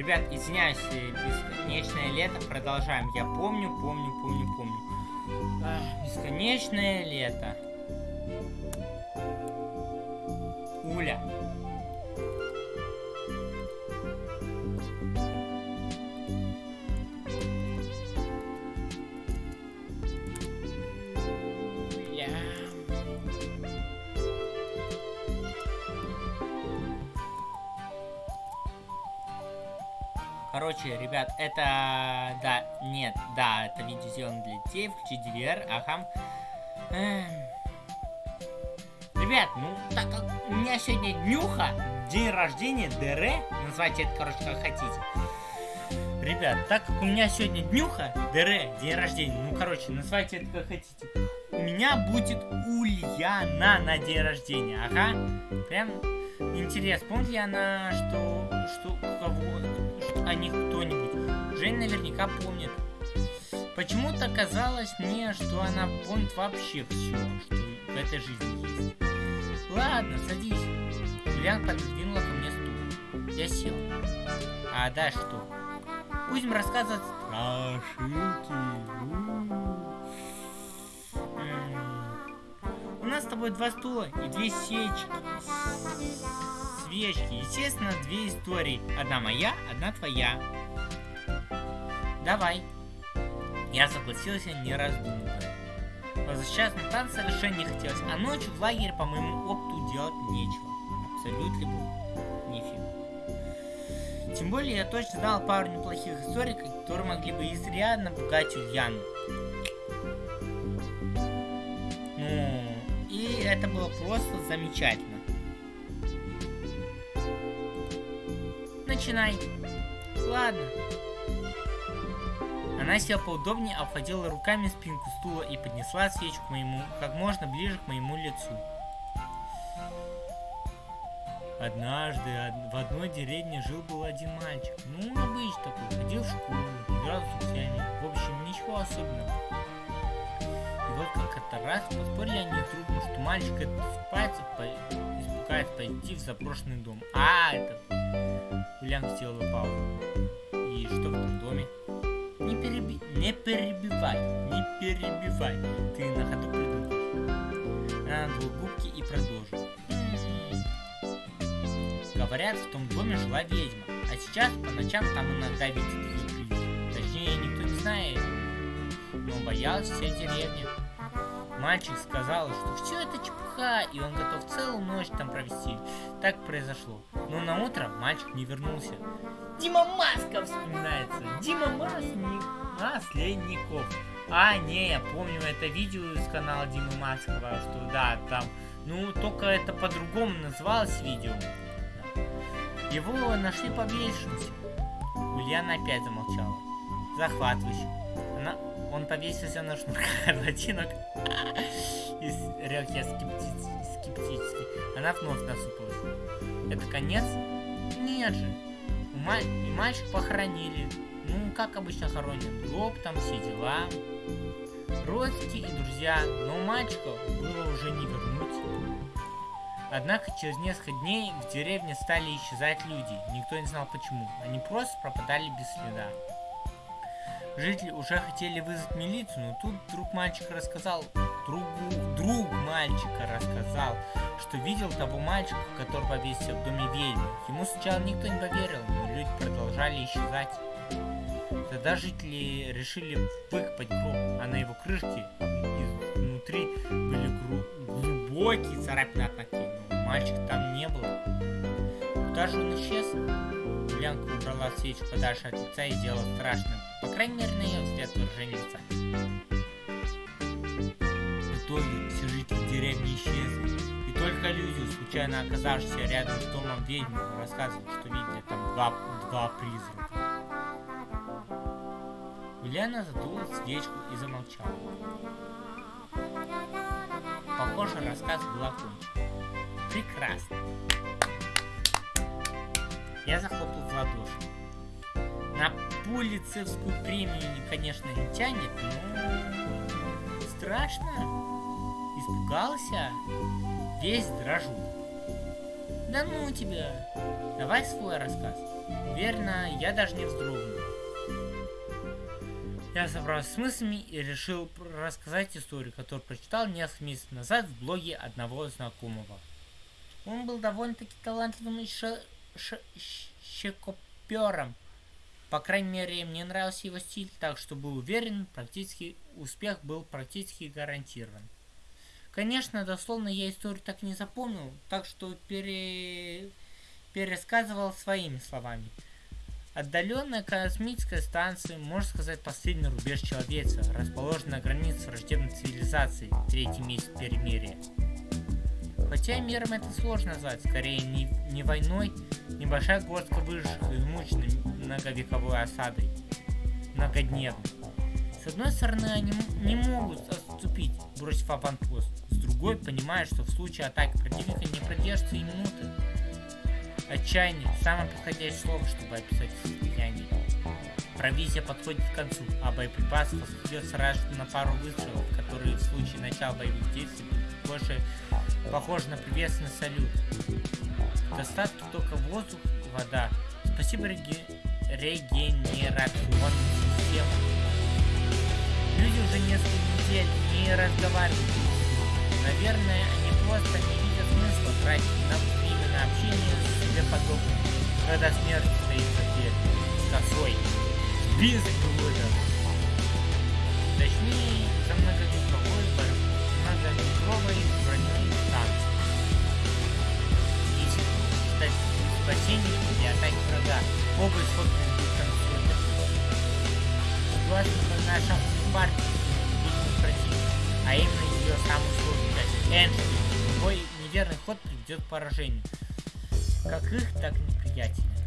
Ребят, извиняюсь, э, бесконечное лето. Продолжаем. Я помню, помню, помню, помню. Ах, бесконечное лето. Уля. Короче, ребят, это... Да, нет, да, это видео сделано для детей. Включи DVR, ага. Эм. Ребят, ну, так как у меня сегодня днюха, день рождения, ДР, называйте это, короче, как хотите. Ребят, так как у меня сегодня днюха, ДР, день рождения, ну, короче, называйте это как хотите. У меня будет Ульяна на день рождения, ага. Прям интересно, помнит ли она, что, что, кого, о них кто-нибудь. Жень наверняка помнит. Почему-то казалось мне, что она помнит вообще все, что в этой жизни есть. Ладно, садись. Юлиан подвинула ко мне стул. Я сел. А дальше что? Будем рассказывать страшилки. У нас с тобой два стула и две сечки свечки. Естественно, две истории. Одна моя, одна твоя. Давай. Я согласился, не раздумывая. Возвращаться на танцы совершенно не хотелось, а ночью в лагере по моему опыту делать нечего. Абсолютно нифиг. Тем более я точно знал пару неплохих историй, которые могли бы изрядно пугать Ульяну. Ну, и это было просто замечательно. Начинай. Ладно. Она села поудобнее, обхватила руками спинку стула и поднесла свечку к моему, как можно ближе к моему лицу. Однажды в одной деревне жил-был один мальчик. Ну, обычный такой, ходил в школу, играл с друзьями. В общем, ничего особенного. И вот как-то раз поспорили они трудно, что мальчик этот по... пойти в заброшенный дом. А, это Ульян сделала паузу. И что в этом доме? Не, переби... не перебивай, не перебивай. Ты на ходу придумаешь. Она надула губки и продолжила. Говорят, в том доме жила ведьма, а сейчас по ночам там иногда видят ее. Точнее, никто не знает, но боялась вся деревня. Мальчик сказал, что все это чепуха, и он готов целую ночь там провести. Так произошло. Но на утро мальчик не вернулся. Дима Маска вспоминается. Дима Масник... Масленников. А, не, я помню это видео из канала Димы Маскова, что да, там... Ну, только это по-другому называлось видео. Его нашли повешенным. Ульяна опять замолчала. Захватывающе. Она он повесился на шнурках от ботинок. И рёк я скептически. Она вновь насупилась. Это конец? Нет же. Маль... И мальчик похоронили. Ну, как обычно хоронят. Гроб, там все дела. Родственники и друзья. Но мальчика было уже не вернуть. Однако через несколько дней в деревне стали исчезать люди. Никто не знал почему. Они просто пропадали без следа. Жители уже хотели вызвать милицию, но тут друг мальчика рассказал, другу, друг мальчика рассказал, что видел того мальчика, который повесился в доме ведьмы. Ему сначала никто не поверил, но люди продолжали исчезать. Тогда жители решили выкопать гроб, а на его крышке изнутри были глубокие царапины от ногтей, но мальчика там не было. Куда же он исчез? Янка убрала свечу подальше от лица и сделала страшным. По крайней мере, на ее взгляд выражение лица. В итоге все жители деревни исчезли. И только люди, случайно оказавшиеся рядом с домом ведьмы, рассказывали, что видели там два, два призрака. Ульяна задула свечку и замолчала. Похоже, рассказ был окончен. Прекрасно. Я захлопал в ладоши. На пулицевскую премию, конечно, не тянет, но страшно. Испугался. Весь дрожу. Да ну тебя. Давай свой рассказ. Уверенно, я даже не вздрогнул. Я собрался с мыслями и решил рассказать историю, которую прочитал несколько месяцев назад в блоге одного знакомого. Он был довольно-таки талантливым щекопером. По крайней мере, мне нравился его стиль, так что был уверен, практически успех был практически гарантирован. Конечно, дословно я историю так не запомнил, так что пере... пересказывал своими словами. Отдаленная космическая станция, можно сказать, последний рубеж человечества, расположена на границе враждебной цивилизации, третий месяц перемирия. Хотя миром это сложно назвать, скорее не, не войной, небольшая горстка выживших измученной многовековой осадой, многодневной. С одной стороны, они не могут отступить, бросив аванпост, с другой, понимая, что в случае атаки противника не продержится и минуты. Отчаяние – самое подходящее слово, чтобы описать состояние. Провизия подходит к концу, а боеприпасов остается сразу на пару выстрелов, которые в случае начала боевых действий больше похожи на приветственный салют. Достатки только воздух, вода. Спасибо реги... регенерационным системам. Люди уже несколько недель не разговаривают. Наверное, они просто не видят смысла тратить на время на общение с себе подобными, когда смерть стоит с косой, с бизой Точнее, за многовековой, партии, видимо противник, а именно ее самую сложную часть, Эншпиль. Любой неверный ход приведет к поражению как их, так и неприятеля.